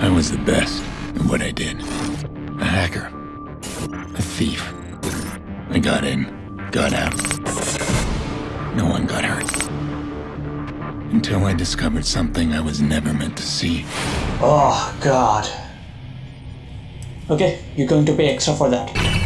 I was the best at what I did. A hacker. A thief. I got in, got out. No one got hurt. Until I discovered something I was never meant to see. Oh god. Okay, you're going to pay extra for that.